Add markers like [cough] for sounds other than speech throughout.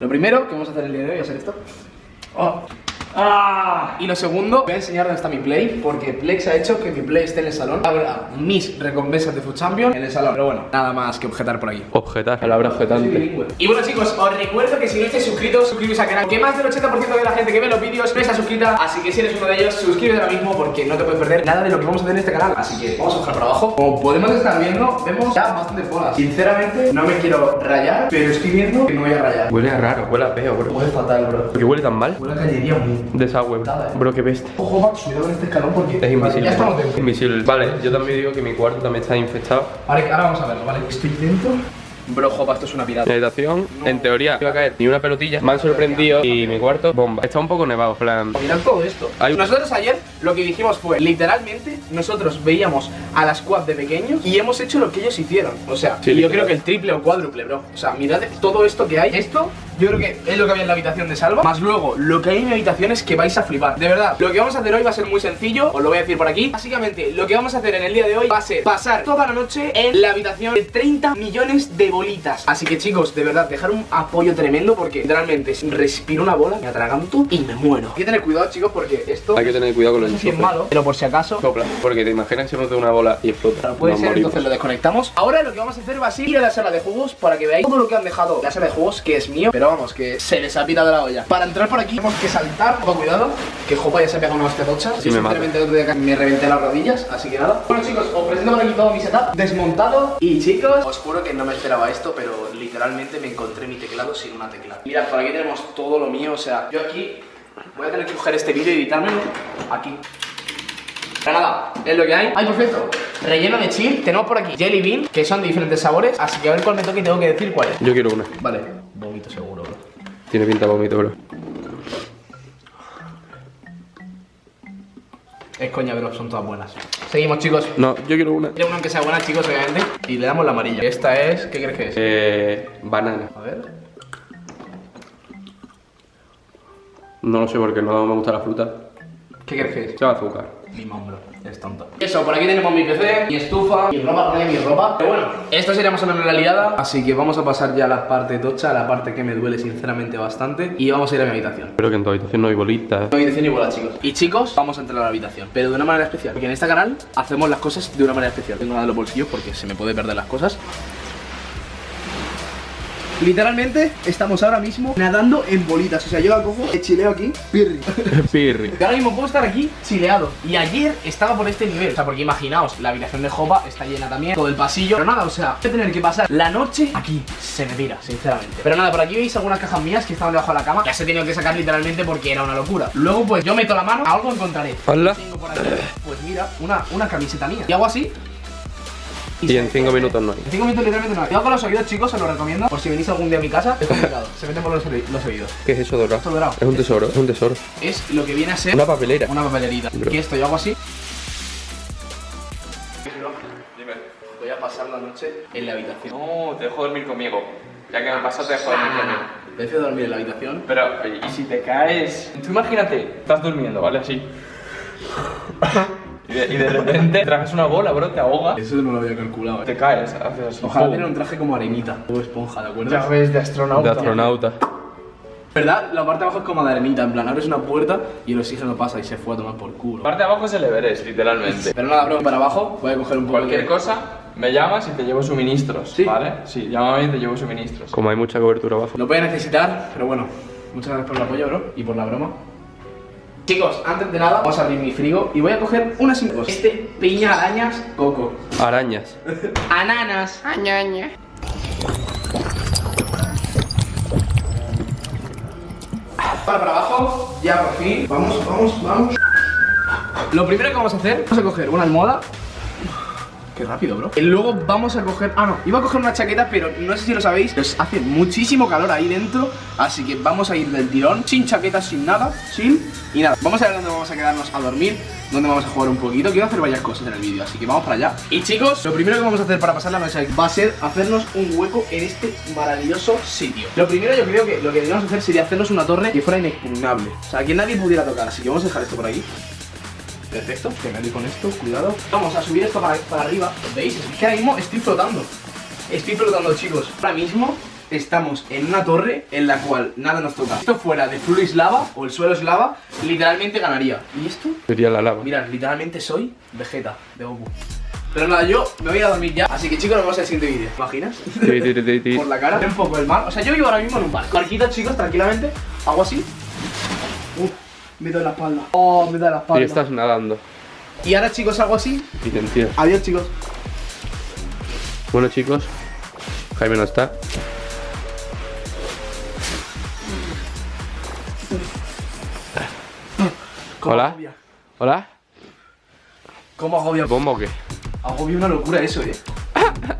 Lo primero que vamos a hacer el día de hoy a ser esto. Oh. ¡Ah! Y lo segundo, voy a enseñar dónde está mi play Porque Plex ha hecho que mi play esté en el salón Habrá mis recompensas de Food Champion en el salón. Pero bueno, nada más que objetar por aquí. Objetar, palabra objetante Y bueno chicos, os recuerdo que si no estáis suscritos, suscribís al canal Que más del 80% de la gente que ve los vídeos no está suscrita Así que si eres uno de ellos, suscríbete ahora mismo Porque no te puedes perder nada de lo que vamos a hacer en este canal. Así que vamos a bajar para abajo. Como podemos estar viendo, vemos ya bastante bolas. Sinceramente, no me quiero rayar Pero estoy viendo que me voy a rayar. Huele a raro, huele a feo, bro. Huele fatal, bro. ¿Por qué huele tan mal? Huele a cañería muy Desagüe, eh. bro, qué peste Ojo, Max, cuidado con este escalón porque Es Vale, invisible. ya estamos Invisible. Vale, yo también digo que mi cuarto también está infectado. Vale, ahora vamos a verlo, ¿vale? Estoy dentro Bro, jopa, esto es una pirata Mi habitación, en teoría, iba a caer ni una pelotilla Me han sorprendido y mi cuarto, bomba Está un poco nevado, plan Mirad todo esto. Hay- Nosotros ayer lo que dijimos fue, literalmente, nosotros veíamos a la squad de pequeños y hemos hecho lo que ellos hicieron. O sea, Sí, y yo creo que el triple o cuádruple, bro. O sea, mirad todo esto que hay. Esto, yo creo que es lo que había en la habitación de Salva. Más luego, lo que hay en mi habitación es que vais a flipar. De verdad, lo que vamos a hacer hoy va a ser muy sencillo. Os lo voy a decir por aquí. Básicamente, lo que vamos a hacer en el día de hoy va a ser pasar toda la noche en la habitación de 30 millones de bolitas. Así que chicos, de verdad, dejar un apoyo tremendo porque literalmente si respiro una bola, me atraganto y me muero. Hay que tener cuidado, chicos, porque esto Hay que tener cuidado con los si es enchufes malo, pero por si acaso Sopla, porque te imaginas que nos da una bola y explota Claro, puede Nos ser, morimos. entonces lo desconectamos. Ahora lo que vamos a hacer va a ser ir a la sala de jugos para que veáis todo lo que han dejado. La sala de jugos que es mío, pero vamos, que se les ha pitado la olla. Para entrar por aquí tenemos que saltar, con cuidado, que Jopa ya se ha pegado una hostia tocha. Sí, me día me reventé las rodillas, así que nada. Bueno chicos, os presento por aquí todo mi setup desmontado. Y chicos, os juro que no me esperaba esto, pero literalmente me encontré mi teclado sin una tecla. Mirad, por aquí tenemos todo lo mío, o sea, yo aquí voy a tener que coger este vídeo y editármelo aquí. Pero nada, es lo que hay. Ay, por cierto, relleno de chill. Tenemos por aquí jelly bean, que son de diferentes sabores. Así que a ver cuál me toque y tengo que decir cuál es. Yo quiero una Vale, vómito seguro, bro. Tiene pinta de vómito, bro Es coña, bro, son todas buenas. Seguimos, chicos. No, yo quiero una Quiero una que sea buena, chicos, obviamente. Y le damos la amarilla. Esta es, ¿qué crees que es? Eh, banana A ver. No lo sé porque no me gusta la fruta ¿Qué crees que es? Lleva azúcar Limón, bro. Es tonto. Eso, por aquí tenemos mi PC, mi estufa, mi ropa, mi ropa. Pero bueno, esto sería más o menos la liada. Así que vamos a pasar ya a la parte tocha, a la parte que me duele sinceramente bastante. Y vamos a ir a mi habitación. Espero que en tu habitación no hay bolitas No hay habitación igual, chicos. Y chicos, vamos a entrar a la habitación, pero de una manera especial. Porque en este canal hacemos las cosas de una manera especial. Tengo nada en los bolsillos porque se me puede perder las cosas. Literalmente estamos ahora mismo nadando en bolitas. O sea, yo la cojo, chileo aquí, pirri. [laughs] Pirri Y ahora mismo puedo estar aquí chileado. Y ayer estaba por este nivel. O sea, porque imaginaos, la habitación de Jopa está llena también, todo el pasillo. Pero nada, o sea, voy a tener que pasar la noche aquí. Se me tira, sinceramente. Pero nada, por aquí veis algunas cajas mías que estaban debajo de la cama. Las he tenido que sacar literalmente porque era una locura. Luego, pues yo meto la mano, algo encontraré. Hazla Tengo por aquí, pues mira, una, una camiseta mía. Y hago así. Y en me 5 queda. minutos no hay En 5 minutos literalmente no hay. Cuidado con los oídos, chicos, os lo recomiendo. Por si venís algún día a mi casa, es [laughs] complicado. se meten por los, oí- los oídos. ¿Qué es eso dorado? Esto dorado. Es un tesoro, es un tesoro Es lo que viene a ser Una papelera una papelerita. Bro. Que esto yo hago así. Voy a pasar la noche en la habitación. No, te dejo dormir conmigo Ya que me pasa te dejo Prefiero dormir en la habitación. Pero, ¿y si te caes? Tú imagínate, estás durmiendo, ¿vale? Así [laughs] y de, y de repente traes una bola, bro, te ahoga Eso no lo había calculado. Te caes, haces así Ojalá tener un traje como arenita o esponja, ¿de acuerdo? Ya ves, de astronauta De astronauta ¿Verdad? La parte de abajo es como de arenita, en plan, abres una puerta y el oxígeno pasa y se fue a tomar por culo. parte de abajo es el Everest, literalmente Pero nada, bro, para abajo voy a coger un poco Cualquier de... cosa, me llamas y te llevo suministros, Sí. ¿vale? Sí, llámame y te llevo suministros Como hay mucha cobertura abajo Lo voy a necesitar, pero bueno, muchas gracias por el apoyo, bro, y por la broma. Chicos, antes de nada, vamos a abrir mi frigo y voy a coger unas cinco. Este piña arañas coco. Arañas Ananas. Para, para abajo, ya por fin. Vamos, vamos, vamos. Lo primero que vamos a hacer, vamos a coger una almohada. Qué rápido, bro. Y luego vamos a coger. Ah, no, iba a coger una chaqueta, pero no sé si lo sabéis. Pues hace muchísimo calor ahí dentro. Así que vamos a ir del tirón, sin chaqueta, sin nada, sin. Y nada, vamos a ver dónde vamos a quedarnos a dormir, dónde vamos a jugar un poquito. Quiero hacer varias cosas en el vídeo, así que vamos para allá. Y chicos, lo primero que vamos a hacer para pasar la noche va a ser hacernos un hueco en este maravilloso sitio. Lo primero, yo creo que lo que deberíamos hacer sería hacernos una torre que fuera inexpugnable. O sea, que nadie pudiera tocar. Así que vamos a dejar esto por aquí. Perfecto, que me doy con esto, cuidado. Vamos a subir esto para, para arriba. ¿Veis? Es que ahora mismo estoy flotando. Estoy flotando, chicos. Ahora mismo estamos en una torre en la cual nada nos toca. Si esto fuera de Fluis lava o el suelo es lava, literalmente ganaría. ¿Y esto? Sería la lava. Mirad, literalmente soy Vegeta de Goku. Pero nada, yo me voy a dormir ya. Así que chicos, nos vemos en el siguiente vídeo. ¿Te imaginas? Por la cara. Un poco el mar. O sea, yo vivo ahora mismo en un barco. Barquita, chicos, tranquilamente. Hago así. Uf, me doy la espalda. Oh, me doy la Y espalda. estás nadando. Y ahora, chicos, hago así. Y te entiendo. Adiós, chicos. Bueno, chicos. Jaime no está. ¿Cómo Hola. agobia? ¿Hola? ¿Cómo agobia? ¿Bomba o qué? Agobia una locura eso, eh. [laughs]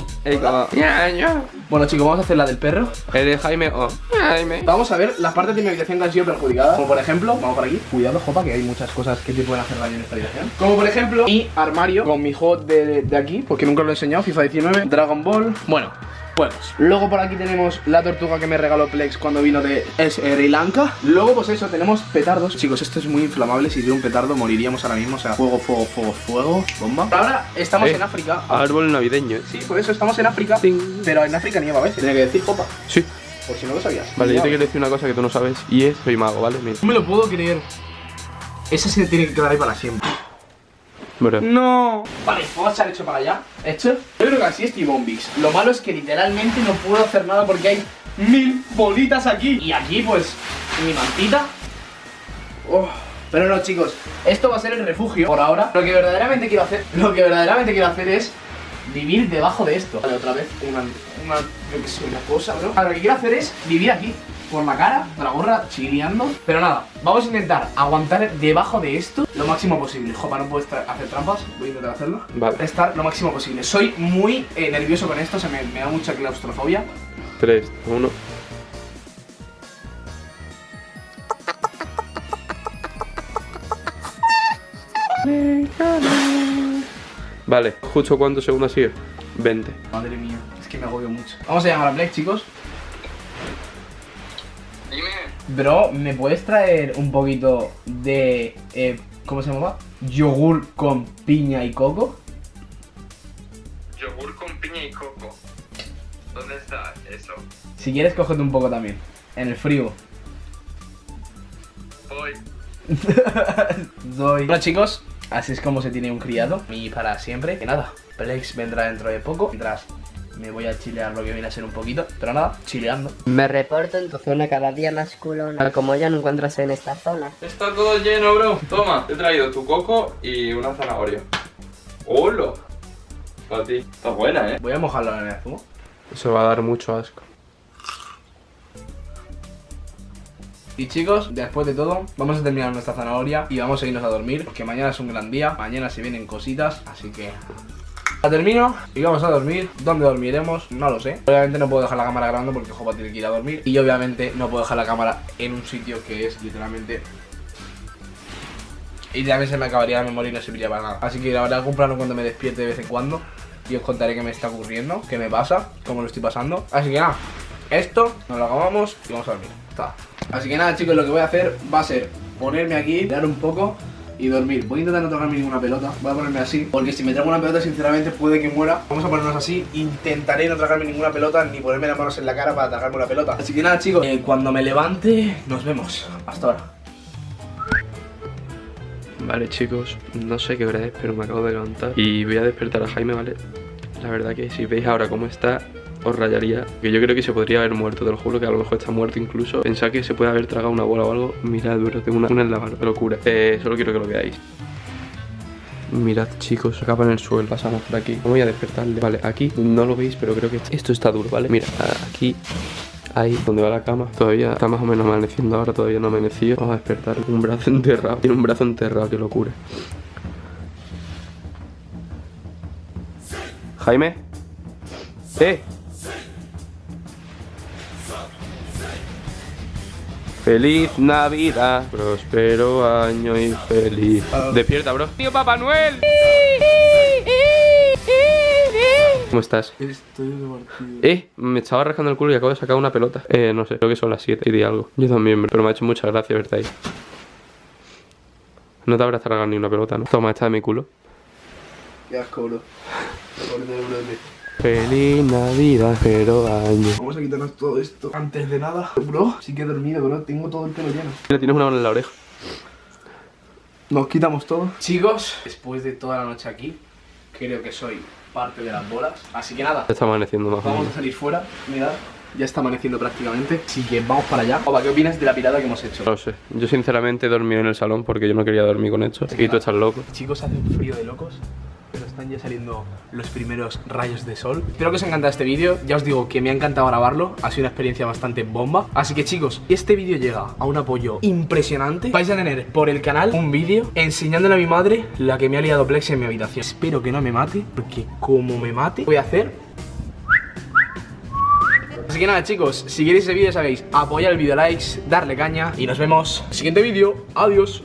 Bueno, chicos, vamos a hacer la del perro. ¿Eres Jaime o Jaime? Vamos a ver las partes de mi habitación que han sido perjudicadas. Como por ejemplo, vamos por aquí. Cuidado, Jopa, que hay muchas cosas que te pueden hacer daño en esta habitación. Como por ejemplo, mi armario con mi de, de aquí, porque nunca lo he enseñado. FIFA 19, Dragon Ball. Bueno. Juegos. Luego por aquí tenemos la tortuga que me regaló Plex cuando vino de Sri Lanka. Luego, pues eso, tenemos petardos. Chicos, esto es muy inflamable. Si tuviera un petardo, moriríamos ahora mismo. O sea, fuego, fuego, fuego, fuego, bomba. Ahora estamos Eh, en África. Árbol navideño, eh. Sí, por eso estamos en África. Pero en África nieva a veces. Tiene que decir, Jopa. Sí. Por si no lo sabías. Vale, yo te quiero decir una cosa que tú no sabes y es soy mago, ¿vale? Mira. No me lo puedo creer. Ese se tiene que quedar ahí para siempre. Bro. No. Vale, vamos a echar hecho para allá. Hecho. Yo creo que así es T-Bombix. Lo malo es que literalmente no puedo hacer nada porque hay mil bolitas aquí. Y aquí, pues, mi mantita. Oh. Pero no, chicos, esto va a ser el refugio por ahora. Lo que verdaderamente quiero hacer, [laughs] lo que verdaderamente quiero hacer es vivir debajo de esto. Vale, otra vez, una, una, yo que sé, una cosa, bro. Ahora, lo que quiero hacer es vivir aquí. Por la cara, con la gorra, chileando. Pero nada, vamos a intentar aguantar debajo de esto lo máximo posible. Jopa, no puedo estar- hacer trampas, voy a intentar hacerlo. Vale. Estar lo máximo posible. Soy muy eh, nervioso con esto, se me, me da mucha claustrofobia. 3, 1. Vale, justo cuántos segundos sigue? 20. Madre mía, es que me agobio mucho. Vamos a llamar a Black, chicos. Dime. Bro, ¿me puedes traer un poquito de. eh, ¿Cómo se llama? Yogur con piña y coco? Yogur con piña y coco. ¿Dónde está eso? Si quieres, cógete un poco también. En el frío. Voy. [laughs] Doy. Bueno, chicos, así es como se tiene un criado. Y para siempre. Que nada, Plex vendrá dentro de poco. Mientras me voy a chilear lo que viene a ser un poquito. Pero nada, chileando. Me reporto en tu zona cada día más culona. Como ya no encuentras en esta zona. Está todo lleno, bro. Toma, te he traído tu coco y una zanahoria. ¡Hola! Para ti. Está buena, ¿eh? Voy a mojarlo en el zumo. Eso va a dar mucho asco. Y chicos, después de todo, vamos a terminar nuestra zanahoria y vamos a irnos a dormir, porque mañana es un gran día, mañana se vienen cositas, así que... La termino y vamos a dormir. ¿Dónde dormiremos? No lo sé. Obviamente no puedo dejar la cámara grabando porque Jopa tiene que ir a dormir. Y obviamente no puedo dejar la cámara en un sitio que es literalmente... Y también se me acabaría la memoria y no serviría para nada. Así que grabaré algún plano cuando me despierte de vez en cuando. Y os contaré qué me está ocurriendo, qué me pasa, cómo lo estoy pasando. Así que nada, esto nos lo acabamos y vamos a dormir. Está. Así que nada, chicos, lo que voy a hacer va a ser ponerme aquí, dar un poco y dormir. Voy a intentar no tocarme ninguna pelota. Voy a ponerme así, porque si me trago una pelota, sinceramente puede que muera. Vamos a ponernos así. Intentaré no tragarme ninguna pelota ni ponerme las manos en la cara para tragarme una pelota. Así que nada, chicos, eh, cuando me levante, nos vemos. Hasta ahora. Vale, chicos, no sé qué hora es, pero me acabo de levantar y voy a despertar a Jaime, ¿vale? La verdad que si veis ahora cómo está, os rayaría. Que yo creo que se podría haber muerto, te lo juro que a lo mejor está muerto incluso. Pensad que se puede haber tragado una bola o algo. Mirad, bro, tengo una, una en la mano, locura. Eh, solo quiero que lo veáis. Mirad, chicos, acaba en el suelo, pasamos por aquí. Voy a despertarle. Vale, aquí no lo veis, pero creo que esto está duro, ¿vale? Mira, aquí Ahí donde va la cama Todavía está más o menos amaneciendo ahora Todavía no amanecido Vamos a despertar Un brazo enterrado Tiene un brazo enterrado Qué locura Jaime ¡Eh! Feliz Navidad Próspero año y feliz Despierta, bro ¡Tío Papá Noel! ¿Cómo estás? Estoy divertido. Eh, me estaba rascando el culo y acabo de sacar una pelota. Eh, no sé, creo que son las 7 y di algo. Yo también, pero me ha hecho mucha gracia verte ahí. No te habrás tragado ni una pelota, ¿no? Toma, esta de mi culo. Qué asco, de bro, Feliz Navidad, pero año. Vamos a quitarnos todo esto antes de nada. Bro, sí que he dormido, bro. Tengo todo el pelo lleno. Mira, tienes una mano en la oreja. Nos quitamos todo. Chicos, después de toda la noche aquí, creo que soy parte de las bolas. Así que nada, Ya está amaneciendo más o vamos a salir fuera. Mirad, ya está amaneciendo prácticamente. Así que vamos para allá. Opa, ¿qué opinas de la pirada que hemos hecho? No lo sé. Yo sinceramente he dormido en el salón porque yo no quería dormir con esto. Y tú estás loco. Chicos, hace un frío de locos. Están ya saliendo los primeros rayos de sol. Espero que os haya encantado este vídeo. Ya os digo que me ha encantado grabarlo. Ha sido una experiencia bastante bomba. Así que chicos, este vídeo llega a un apoyo impresionante, vais a tener por el canal un vídeo enseñándole a mi madre la que me ha liado Plex en mi habitación. Espero que no me mate, porque como me mate, voy a hacer Así que nada chicos, si queréis ese vídeo sabéis, apoyar el vídeo, likes, darle caña y nos vemos en el siguiente vídeo. Adiós.